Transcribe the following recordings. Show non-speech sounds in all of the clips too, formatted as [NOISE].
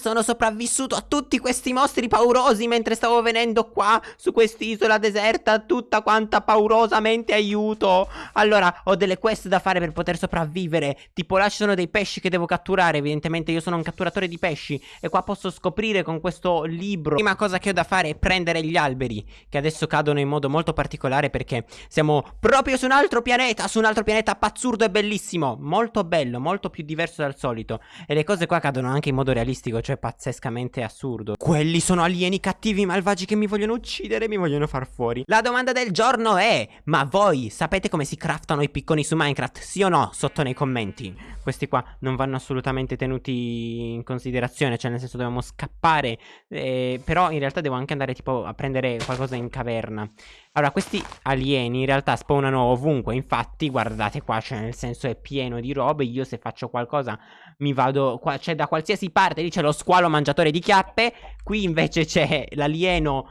Sono sopravvissuto a tutti questi mostri paurosi mentre stavo venendo qua su quest'isola deserta, tutta quanta paurosamente aiuto. Allora, ho delle quest da fare per poter sopravvivere. Tipo, là ci sono dei pesci che devo catturare. Evidentemente io sono un catturatore di pesci e qua posso scoprire con questo libro. Prima cosa che ho da fare è prendere gli alberi, che adesso cadono in modo molto particolare perché siamo proprio su un altro pianeta, su un altro pianeta pazzurdo e bellissimo. Molto bello, molto più diverso dal solito. E le cose qua cadono anche in modo realistico, cioè pazzescamente assurdo. Quelli sono alieni cattivi malvagi che mi vogliono uccidere, mi vogliono far fuori. La domanda del giorno è, ma voi sapete come si craftano i picconi su Minecraft? Sì o no? Sotto nei commenti. Questi qua non vanno assolutamente tenuti in considerazione, cioè nel senso dobbiamo scappare, eh, però in realtà devo anche andare tipo a prendere qualcosa in caverna. Allora, questi alieni in realtà spawnano ovunque, infatti guardate qua, cioè nel senso è pieno di robe, io se faccio qualcosa mi vado, qua c'è da qualsiasi parte, lì c'è lo squalo mangiatore di chiappe, qui invece c'è l'alieno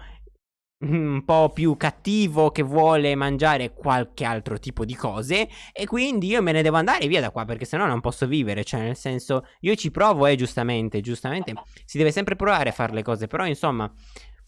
un po' più cattivo che vuole mangiare qualche altro tipo di cose e quindi io me ne devo andare via da qua perché sennò non posso vivere, cioè nel senso io ci provo eh giustamente, giustamente si deve sempre provare a fare le cose, però insomma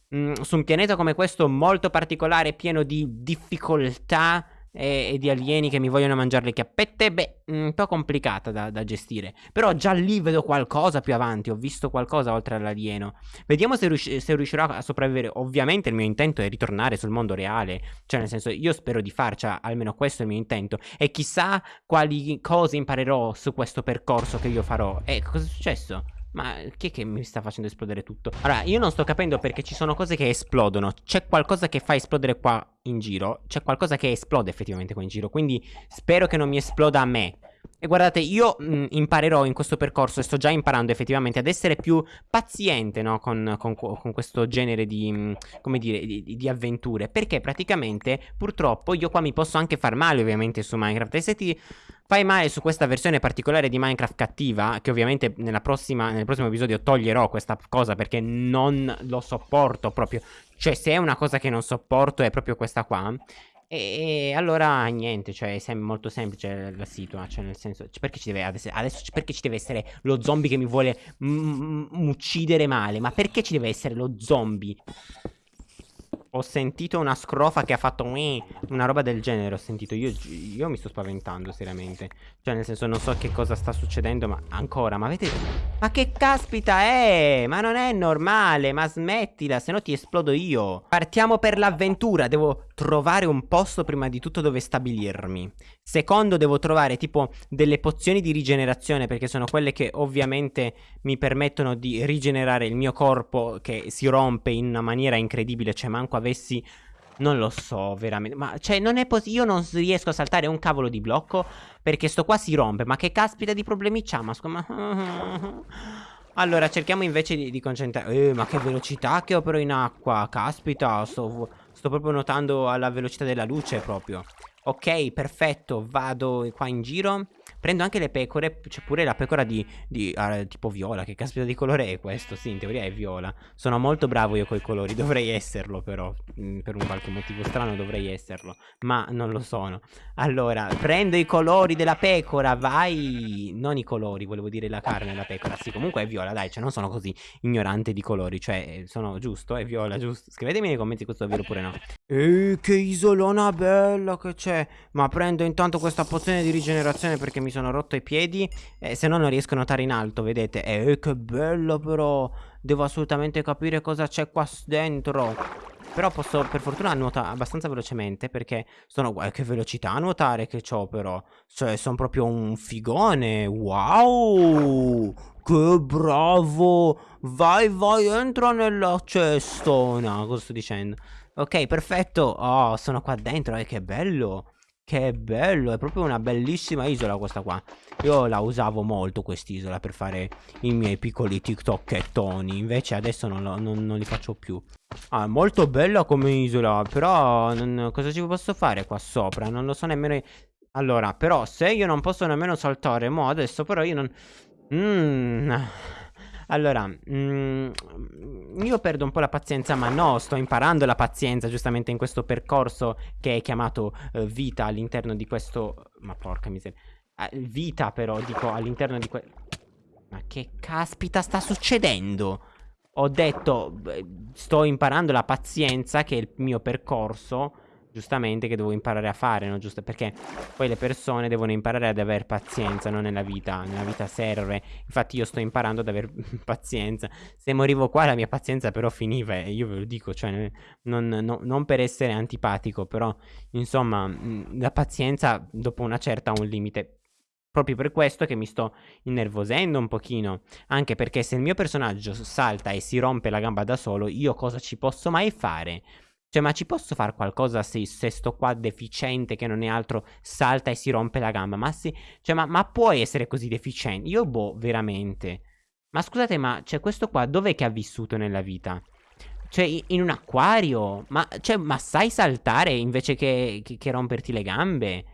mh, mm, su un pianeta come questo molto particolare, pieno di difficoltà e, e, di alieni che mi vogliono mangiare le chiappette, beh, un po' complicata da, da, gestire. Però già lì vedo qualcosa più avanti, ho visto qualcosa oltre all'alieno. Vediamo se, rius se riuscirò a sopravvivere. Ovviamente il mio intento è ritornare sul mondo reale, cioè nel senso io spero di farci, almeno questo è il mio intento. E chissà quali cose imparerò su questo percorso che io farò. E cosa è successo? Ma chi è che mi sta facendo esplodere tutto? Allora, io non sto capendo perché ci sono cose che esplodono. C'è qualcosa che fa esplodere qua in giro. C'è qualcosa che esplode effettivamente qua in giro. Quindi spero che non mi esploda a me. E guardate, io mh, imparerò in questo percorso, e sto già imparando effettivamente, ad essere più paziente, no? Con, con, con questo genere di, mh, come dire, di, di, avventure. Perché praticamente, purtroppo, io qua mi posso anche far male, ovviamente, su Minecraft. E se ti fai male su questa versione particolare di Minecraft cattiva, che ovviamente prossima, nel prossimo episodio toglierò questa cosa perché non lo sopporto proprio. Cioè, se è una cosa che non sopporto è proprio questa qua. E, allora niente, cioè è molto semplice la situazione, cioè nel senso, perché ci deve adesso, adesso perché ci deve essere lo zombie che mi vuole uccidere male? Ma perché ci deve essere lo zombie? Ho sentito una scrofa che ha fatto una roba del genere. Ho sentito. Io, io, mi sto spaventando, seriamente. Cioè, nel senso, non so che cosa sta succedendo, ma ancora. Ma avete. Ma che caspita è? Ma non è normale. Ma smettila, se no ti esplodo io. Partiamo per l'avventura. Devo trovare un posto prima di tutto dove stabilirmi. Secondo, devo trovare tipo delle pozioni di rigenerazione, perché sono quelle che ovviamente mi permettono di rigenerare il mio corpo che si rompe in una maniera incredibile. Cioè, manco avessi... Non lo so, veramente. Ma, cioè, non è possibile. Io non riesco a saltare un cavolo di blocco perché sto qua si rompe. Ma che caspita di problemi c'ha? Ma scusa... [LAUGHS] Allora, cerchiamo invece di, di concentrare... Eh, ma che velocità che ho però in acqua. Caspita, sto, sto proprio nuotando alla velocità della luce proprio. Ok, perfetto. Vado qua in giro. Prendo anche le pecore, c'è pure la pecora di, di uh, tipo viola, che caspita di colore è questo? Sì, in teoria è viola. Sono molto bravo io coi colori, [LAUGHS] dovrei esserlo però, mm, per un qualche motivo strano dovrei esserlo, ma non lo sono. Allora, prendo i colori della pecora, vai... Non i colori, volevo dire la carne della pecora, sì, comunque è viola, dai, cioè non sono così ignorante di colori, cioè sono giusto, è viola, giusto? Scrivetemi nei commenti questo è vero oppure no. Ehi, che isolona bella che c'è, ma prendo intanto questa pozione di rigenerazione perché mi sono rotto i piedi e se no non riesco a notare in alto, vedete? Eh, che bello però! Devo assolutamente capire cosa c'è qua dentro. Però posso per fortuna nuotare abbastanza velocemente perché sono... Guarda che velocità a nuotare che ho però. Cioè sono proprio un figone. Wow! Che bravo! Vai, vai, entra nella cestona. Cosa sto dicendo? Ok, perfetto. Oh, sono qua dentro. Eh, che bello. Che bello, è proprio una bellissima isola questa qua Io la usavo molto quest'isola per fare i miei piccoli TikTokettoni Invece adesso non, lo, non, non, li faccio più Ah, è molto bella come isola Però non, cosa ci posso fare qua sopra? Non lo so nemmeno Allora, però se io non posso nemmeno saltare Mo adesso però io non... Mmm... Allora, mm, io perdo un po' la pazienza, ma no, sto imparando la pazienza giustamente in questo percorso che è chiamato uh, vita all'interno di questo... Ma porca miseria. Uh, vita però, dico, all'interno di questo... Ma che caspita sta succedendo? Ho detto, sto imparando la pazienza, che è il mio percorso giustamente che devo imparare a fare, no? Giusto perché poi le persone devono imparare ad avere pazienza, non nella vita, nella vita serve. Infatti io sto imparando ad avere [LAUGHS] pazienza. Se morivo qua la mia pazienza però finiva e io ve lo dico, cioè non, no, non per essere antipatico, però insomma la pazienza dopo una certa ha un limite. Proprio per questo che mi sto innervosendo un pochino. Anche perché se il mio personaggio salta e si rompe la gamba da solo, io cosa ci posso mai fare? Cioè, ma ci posso fare qualcosa se, se sto qua deficiente che non è altro salta e si rompe la gamba? Ma sì, cioè, ma, ma può essere così deficiente? Io, boh, veramente. Ma scusate, ma cioè, questo qua dov'è che ha vissuto nella vita? Cioè, in un acquario? Ma, cioè, ma sai saltare invece che, che, che romperti le gambe?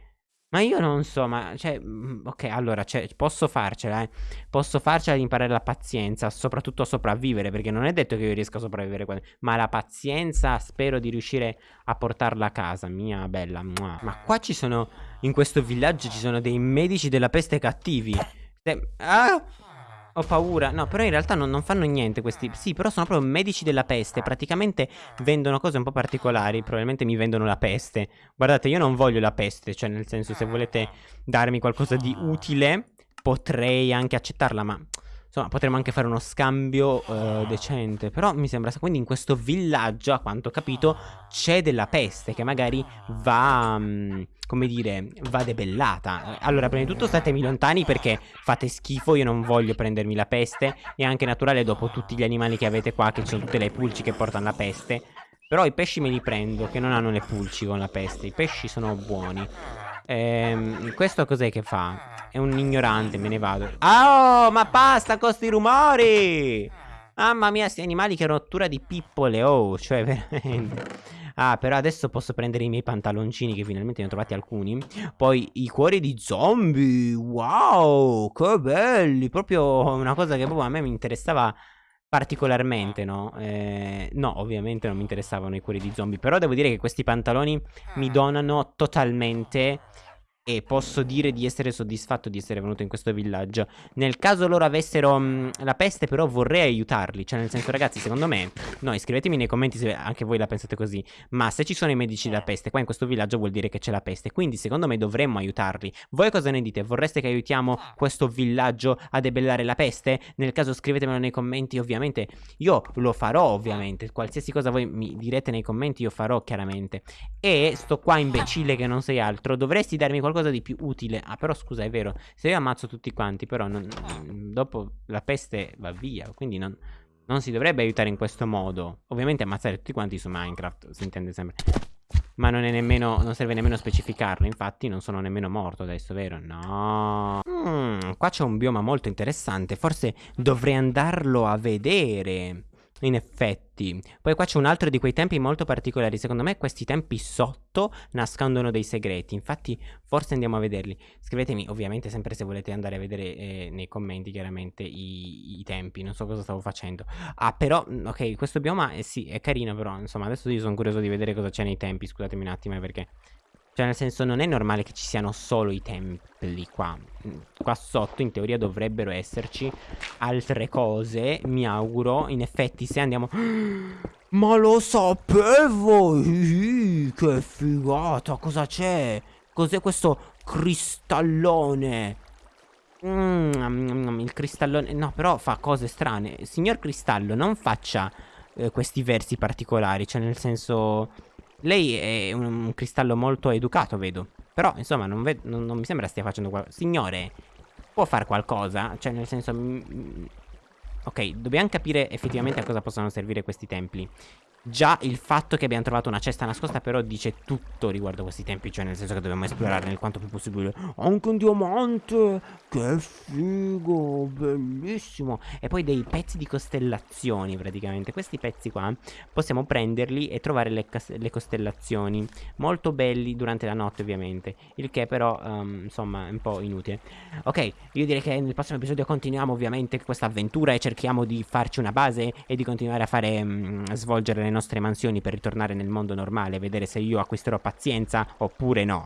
Ma io non so, ma cioè, mm, ok, allora, cioè, posso farcela, eh. Posso farcela di imparare la pazienza, soprattutto a sopravvivere, perché non è detto che io riesca a sopravvivere, ma la pazienza spero di riuscire a portarla a casa, mia bella. Ma qua ci sono, in questo villaggio ci sono dei medici della peste cattivi. Ah! Ho paura. No, però in realtà non, non, fanno niente questi. Sì, però sono proprio medici della peste. Praticamente vendono cose un po' particolari. Probabilmente mi vendono la peste. Guardate, io non voglio la peste. Cioè, nel senso, se volete darmi qualcosa di utile, potrei anche accettarla. Ma Insomma, potremmo anche fare uno scambio uh, decente. Però mi sembra. Quindi in questo villaggio, a quanto ho capito, c'è della peste che magari va. Um, come dire, va debellata. Allora, prima di tutto statemi lontani perché fate schifo. Io non voglio prendermi la peste. È anche naturale dopo tutti gli animali che avete qua, che ci sono tutte le pulci che portano la peste. Però i pesci me li prendo, che non hanno le pulci con la peste. I pesci sono buoni. Ehm, questo cos'è che fa? È un ignorante, me ne vado. Oh, ma basta con sti rumori! Mamma mia, sti animali che rottura di pippole, oh, cioè [LAUGHS] veramente... Ah, però adesso posso prendere i miei pantaloncini, che finalmente ne ho trovati alcuni. Poi i cuori di zombie, wow, che belli! Proprio una cosa che proprio a me mi interessava particolarmente, no? Eh, no, ovviamente non mi interessavano i cuori di zombie, però devo dire che questi pantaloni mi donano totalmente e posso dire di essere soddisfatto di essere venuto in questo villaggio. Nel caso loro avessero mh, mm, la peste, però vorrei aiutarli. Cioè, nel senso, ragazzi, secondo me, no, iscrivetemi nei commenti se anche voi la pensate così. Ma se ci sono i medici della peste, qua in questo villaggio vuol dire che c'è la peste. Quindi, secondo me, dovremmo aiutarli. Voi cosa ne dite? Vorreste che aiutiamo questo villaggio a debellare la peste? Nel caso, scrivetemelo nei commenti, ovviamente. Io lo farò, ovviamente. Qualsiasi cosa voi mi direte nei commenti, io farò, chiaramente. E sto qua imbecille che non sei altro. Dovresti darmi qualcosa qualcosa di più utile. Ah, però scusa, è vero. Se io ammazzo tutti quanti, però non, dopo la peste va via. Quindi non, non si dovrebbe aiutare in questo modo. Ovviamente ammazzare tutti quanti su Minecraft, si intende sempre. Ma non è nemmeno. Non serve nemmeno specificarlo. Infatti, non sono nemmeno morto adesso, vero? No. Mm, qua c'è un bioma molto interessante. Forse dovrei andarlo a vedere. In effetti. Poi qua c'è un altro di quei tempi molto particolari. Secondo me questi tempi sotto nascondono dei segreti. Infatti forse andiamo a vederli. Scrivetemi ovviamente sempre se volete andare a vedere eh, nei commenti chiaramente i, i, tempi. Non so cosa stavo facendo. Ah però, mm, ok, questo bioma eh, sì, è carino però. Insomma adesso io sono curioso di vedere cosa c'è nei tempi. Scusatemi un attimo eh, perché... Cioè nel senso non è normale che ci siano solo i templi qua. Mm, Qua sotto in teoria dovrebbero esserci altre cose Mi auguro. In effetti se andiamo [GASPS] Ma lo sapevo! Che figata Cosa c'è? Cos'è questo cristallone? Mm, Il cristallone No però fa cose strane. Signor cristallo non faccia eh, questi versi particolari Cioè nel senso lei è un, un cristallo molto educato, vedo. Però, insomma, non, non, non mi sembra stia facendo qualcosa. Signore, può fare qualcosa? Cioè, nel senso... Ok, dobbiamo capire effettivamente a cosa possono servire questi templi. Già il fatto che abbiamo trovato una cesta nascosta però dice tutto riguardo questi tempi Cioè nel senso che dobbiamo esplorare nel quanto più possibile. Anche un diamante! Che figo! Bellissimo! E poi dei pezzi di costellazioni praticamente. Questi pezzi qua possiamo prenderli e trovare le, le costellazioni. Molto belli durante la notte ovviamente. Il che però um, insomma è un po' inutile. Ok io direi che nel prossimo episodio continuiamo ovviamente questa avventura E cerchiamo di farci una base e di continuare a fare um, svolgere le nostre mansioni per ritornare nel mondo normale, vedere se io acquisterò pazienza oppure no.